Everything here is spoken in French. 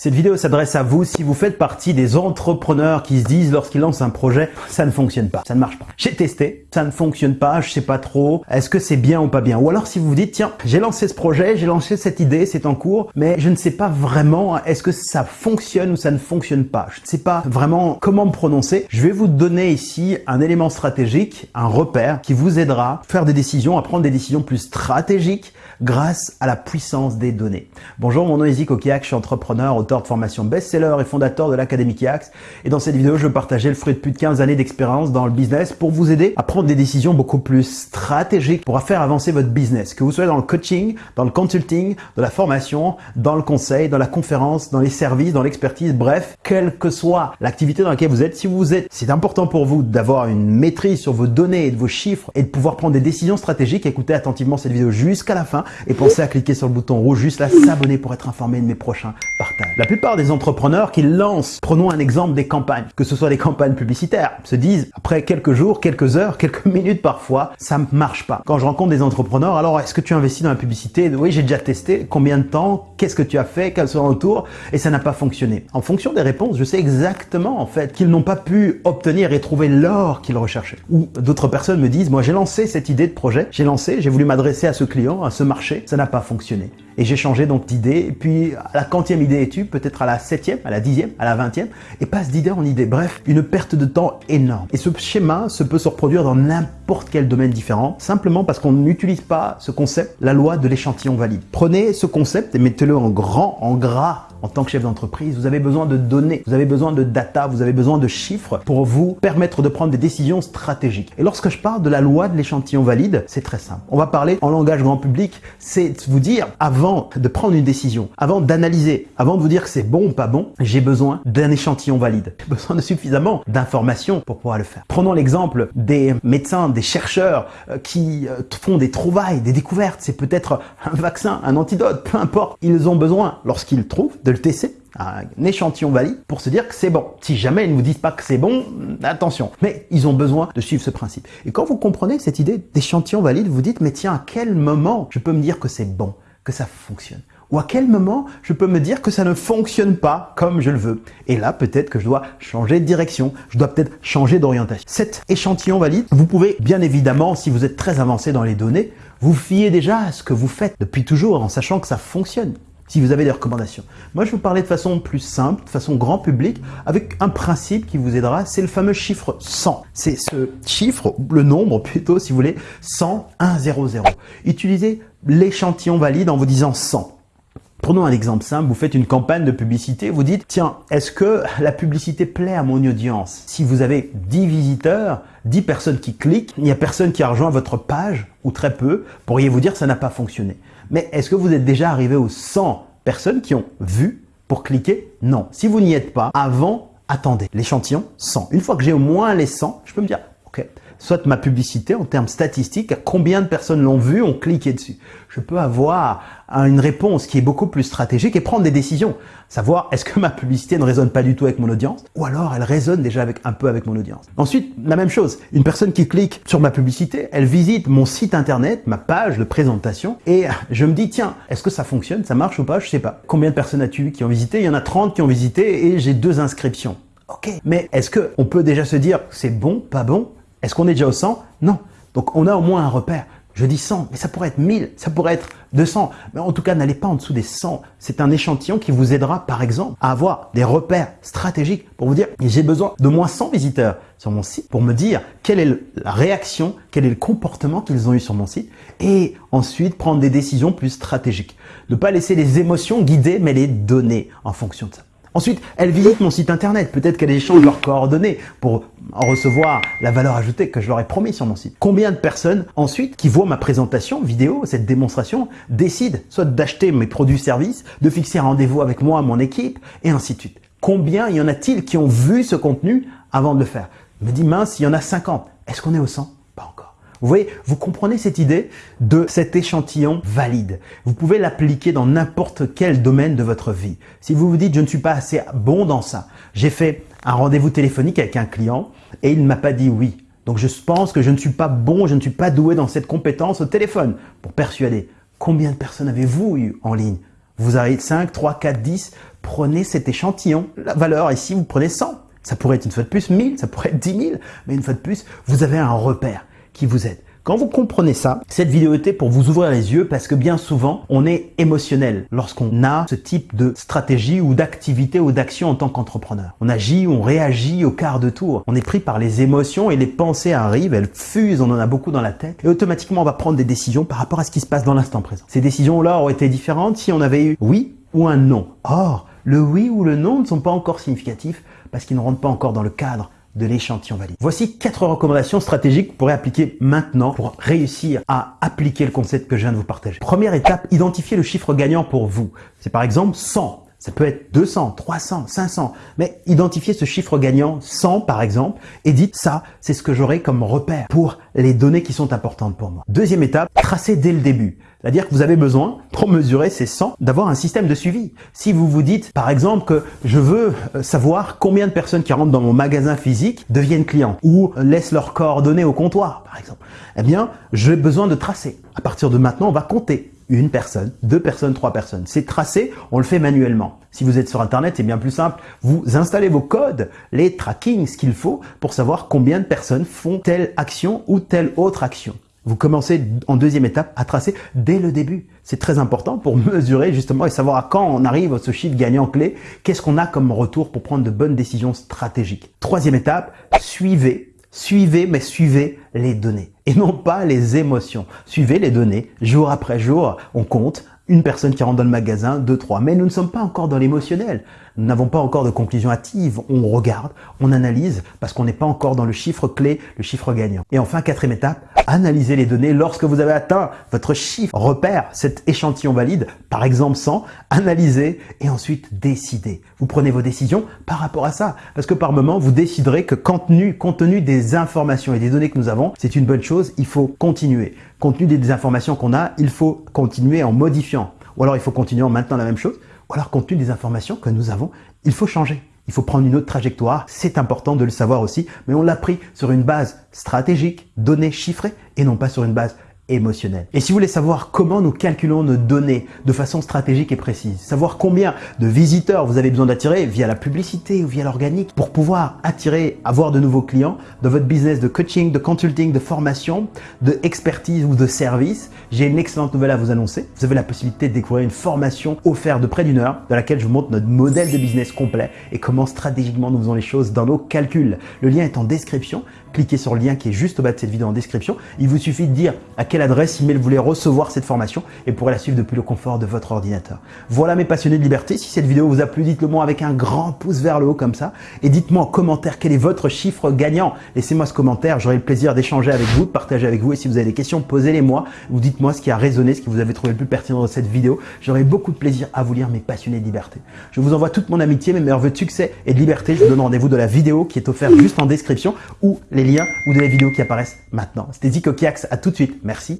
Cette vidéo s'adresse à vous si vous faites partie des entrepreneurs qui se disent lorsqu'ils lancent un projet, ça ne fonctionne pas, ça ne marche pas. J'ai testé, ça ne fonctionne pas, je sais pas trop, est-ce que c'est bien ou pas bien? Ou alors si vous vous dites, tiens, j'ai lancé ce projet, j'ai lancé cette idée, c'est en cours, mais je ne sais pas vraiment est-ce que ça fonctionne ou ça ne fonctionne pas? Je ne sais pas vraiment comment me prononcer. Je vais vous donner ici un élément stratégique, un repère qui vous aidera à faire des décisions, à prendre des décisions plus stratégiques grâce à la puissance des données. Bonjour, mon nom est Zico Kiak, je suis entrepreneur, auteur de formation best-seller et fondateur de l'Académie Kiax. Et dans cette vidéo, je veux partager le fruit de plus de 15 années d'expérience dans le business pour vous aider à prendre des décisions beaucoup plus stratégiques pour faire avancer votre business. Que vous soyez dans le coaching, dans le consulting, dans la formation, dans le conseil, dans la conférence, dans les services, dans l'expertise, bref, quelle que soit l'activité dans laquelle vous êtes, si vous êtes, c'est important pour vous d'avoir une maîtrise sur vos données et de vos chiffres et de pouvoir prendre des décisions stratégiques, écoutez attentivement cette vidéo jusqu'à la fin et pensez à cliquer sur le bouton rouge juste là, s'abonner pour être informé de mes prochains partages. La plupart des entrepreneurs qui lancent, prenons un exemple des campagnes, que ce soit des campagnes publicitaires, se disent après quelques jours, quelques heures, quelques minutes parfois, ça ne marche pas. Quand je rencontre des entrepreneurs, alors est-ce que tu investis dans la publicité? Oui, j'ai déjà testé. Combien de temps? Qu'est-ce que tu as fait? Quels sont retours? Et ça n'a pas fonctionné. En fonction des réponses, je sais exactement en fait qu'ils n'ont pas pu obtenir et trouver l'or qu'ils recherchaient. Ou d'autres personnes me disent, moi j'ai lancé cette idée de projet, j'ai lancé, j'ai voulu m'adresser à ce client, à ce marché ça n'a pas fonctionné. Et j'ai changé donc d'idée, et puis à la quantième idée est peut-être à la septième, à la dixième, à la vingtième, et passe d'idée en idée. Bref, une perte de temps énorme. Et ce schéma se peut se reproduire dans n'importe quel domaine différent, simplement parce qu'on n'utilise pas ce concept, la loi de l'échantillon valide. Prenez ce concept et mettez-le en grand, en gras en tant que chef d'entreprise, vous avez besoin de données, vous avez besoin de data, vous avez besoin de chiffres pour vous permettre de prendre des décisions stratégiques. Et lorsque je parle de la loi de l'échantillon valide, c'est très simple. On va parler en langage grand public, c'est vous dire avant de prendre une décision, avant d'analyser, avant de vous dire que c'est bon ou pas bon, j'ai besoin d'un échantillon valide. J'ai besoin de suffisamment d'informations pour pouvoir le faire. Prenons l'exemple des médecins, des chercheurs euh, qui euh, font des trouvailles, des découvertes. C'est peut-être un vaccin, un antidote, peu importe. Ils ont besoin, lorsqu'ils trouvent, de le tester un échantillon valide pour se dire que c'est bon. Si jamais ils ne vous disent pas que c'est bon, attention. Mais ils ont besoin de suivre ce principe. Et quand vous comprenez cette idée d'échantillon valide, vous dites, mais tiens, à quel moment je peux me dire que c'est bon, que ça fonctionne? Ou à quel moment je peux me dire que ça ne fonctionne pas comme je le veux. Et là, peut-être que je dois changer de direction, je dois peut-être changer d'orientation. Cet échantillon valide, vous pouvez bien évidemment, si vous êtes très avancé dans les données, vous fiez déjà à ce que vous faites depuis toujours en sachant que ça fonctionne si vous avez des recommandations. Moi, je vous parler de façon plus simple, de façon grand public, avec un principe qui vous aidera, c'est le fameux chiffre 100. C'est ce chiffre, le nombre plutôt, si vous voulez, 100, 1, 0, 0. Utilisez l'échantillon valide en vous disant 100. Prenons un exemple simple, vous faites une campagne de publicité, vous dites, tiens, est-ce que la publicité plaît à mon audience? Si vous avez 10 visiteurs, 10 personnes qui cliquent, il n'y a personne qui a rejoint votre page, ou très peu, pourriez-vous dire que ça n'a pas fonctionné. Mais est-ce que vous êtes déjà arrivé aux 100 personnes qui ont vu pour cliquer? Non. Si vous n'y êtes pas, avant, attendez. L'échantillon 100. Une fois que j'ai au moins les 100, je peux me dire, ok, soit ma publicité en termes statistiques, combien de personnes l'ont vu, ont cliqué dessus. Je peux avoir une réponse qui est beaucoup plus stratégique et prendre des décisions. Savoir est-ce que ma publicité ne résonne pas du tout avec mon audience ou alors elle résonne déjà avec un peu avec mon audience. Ensuite, la même chose, une personne qui clique sur ma publicité, elle visite mon site internet, ma page de présentation et je me dis tiens, est-ce que ça fonctionne, ça marche ou pas, je sais pas. Combien de personnes as-tu qui ont visité? Il y en a 30 qui ont visité et j'ai deux inscriptions. Ok, mais est-ce qu'on peut déjà se dire c'est bon, pas bon? Est-ce qu'on est déjà au 100 Non. Donc on a au moins un repère. Je dis 100, mais ça pourrait être 1000, ça pourrait être 200. Mais en tout cas, n'allez pas en dessous des 100. C'est un échantillon qui vous aidera, par exemple, à avoir des repères stratégiques pour vous dire, j'ai besoin de moins 100 visiteurs sur mon site pour me dire quelle est la réaction, quel est le comportement qu'ils ont eu sur mon site et ensuite prendre des décisions plus stratégiques. Ne pas laisser les émotions guider, mais les donner en fonction de ça. Ensuite, elles visitent mon site internet. Peut-être qu'elles échangent leurs coordonnées pour en recevoir la valeur ajoutée que je leur ai promis sur mon site. Combien de personnes ensuite qui voient ma présentation vidéo, cette démonstration, décident soit d'acheter mes produits-services, de fixer un rendez-vous avec moi, mon équipe, et ainsi de suite. Combien y en a-t-il qui ont vu ce contenu avant de le faire? Je me dis mince, il y en a 50. Est-ce qu'on est au 100 Pas encore. Vous voyez, vous comprenez cette idée de cet échantillon valide. Vous pouvez l'appliquer dans n'importe quel domaine de votre vie. Si vous vous dites, je ne suis pas assez bon dans ça, j'ai fait un rendez-vous téléphonique avec un client et il ne m'a pas dit oui. Donc je pense que je ne suis pas bon, je ne suis pas doué dans cette compétence au téléphone pour persuader. Combien de personnes avez-vous eu en ligne? Vous avez 5, 3, 4, 10 prenez cet échantillon, la valeur ici, vous prenez 100. Ça pourrait être une fois de plus 1000, ça pourrait être 10 000, mais une fois de plus, vous avez un repère vous aide. Quand vous comprenez ça, cette vidéo était pour vous ouvrir les yeux parce que bien souvent, on est émotionnel lorsqu'on a ce type de stratégie ou d'activité ou d'action en tant qu'entrepreneur. On agit, on réagit au quart de tour. On est pris par les émotions et les pensées arrivent, elles fusent, on en a beaucoup dans la tête et automatiquement on va prendre des décisions par rapport à ce qui se passe dans l'instant présent. Ces décisions-là auraient été différentes si on avait eu oui ou un non. Or, le oui ou le non ne sont pas encore significatifs parce qu'ils ne rentrent pas encore dans le cadre de l'échantillon valide. Voici quatre recommandations stratégiques que vous pourrez appliquer maintenant pour réussir à appliquer le concept que je viens de vous partager. Première étape, identifier le chiffre gagnant pour vous. C'est par exemple 100. Ça peut être 200, 300, 500, mais identifiez ce chiffre gagnant 100 par exemple et dites ça, c'est ce que j'aurai comme repère pour les données qui sont importantes pour moi. Deuxième étape, tracez dès le début. C'est-à-dire que vous avez besoin, pour mesurer ces 100, d'avoir un système de suivi. Si vous vous dites, par exemple, que je veux euh, savoir combien de personnes qui rentrent dans mon magasin physique deviennent clients ou laissent leurs coordonnées au comptoir, par exemple, eh bien, j'ai besoin de tracer. À partir de maintenant, on va compter une personne, deux personnes, trois personnes. C'est tracé, on le fait manuellement. Si vous êtes sur Internet, c'est bien plus simple. Vous installez vos codes, les tracking, ce qu'il faut pour savoir combien de personnes font telle action ou telle autre action. Vous commencez en deuxième étape à tracer dès le début. C'est très important pour mesurer justement et savoir à quand on arrive à ce chiffre gagnant clé, qu'est-ce qu'on a comme retour pour prendre de bonnes décisions stratégiques. Troisième étape, suivez, suivez, mais suivez les données et non pas les émotions. Suivez les données, jour après jour, on compte, une personne qui rentre dans le magasin, deux, trois. Mais nous ne sommes pas encore dans l'émotionnel. Nous n'avons pas encore de conclusion hâtive. On regarde, on analyse parce qu'on n'est pas encore dans le chiffre clé, le chiffre gagnant. Et enfin, quatrième étape, analysez les données lorsque vous avez atteint votre chiffre repère, cet échantillon valide, par exemple 100, analysez et ensuite décidez. Vous prenez vos décisions par rapport à ça. Parce que par moment, vous déciderez que compte tenu, compte tenu des informations et des données que nous avons, c'est une bonne chose, il faut continuer. Compte tenu des informations qu'on a, il faut continuer en modifiant. Ou alors il faut continuer en maintenant la même chose. Ou alors compte tenu des informations que nous avons, il faut changer. Il faut prendre une autre trajectoire, c'est important de le savoir aussi, mais on l'a pris sur une base stratégique, données chiffrées, et non pas sur une base émotionnel. Et si vous voulez savoir comment nous calculons nos données de façon stratégique et précise, savoir combien de visiteurs vous avez besoin d'attirer via la publicité ou via l'organique pour pouvoir attirer, avoir de nouveaux clients dans votre business de coaching, de consulting, de formation, de ou de service, j'ai une excellente nouvelle à vous annoncer. Vous avez la possibilité de découvrir une formation offerte de près d'une heure dans laquelle je vous montre notre modèle de business complet et comment stratégiquement nous faisons les choses dans nos calculs. Le lien est en description. Cliquez sur le lien qui est juste au bas de cette vidéo en description. Il vous suffit de dire à quel adresse email vous voulez recevoir cette formation et pourrez la suivre depuis le confort de votre ordinateur. Voilà mes passionnés de liberté. Si cette vidéo vous a plu, dites-le moi avec un grand pouce vers le haut comme ça et dites-moi en commentaire quel est votre chiffre gagnant. Laissez-moi ce commentaire, j'aurai le plaisir d'échanger avec vous, de partager avec vous et si vous avez des questions, posez-les moi ou dites-moi ce qui a résonné, ce que vous avez trouvé le plus pertinent dans cette vidéo. J'aurai beaucoup de plaisir à vous lire mes passionnés de liberté. Je vous envoie toute mon amitié, mes meilleurs vœux de succès et de liberté. Je vous donne rendez-vous de la vidéo qui est offerte juste en description ou les liens ou de la vidéos qui apparaissent maintenant. C'était Zico Kiax, à tout de suite. Merci. así.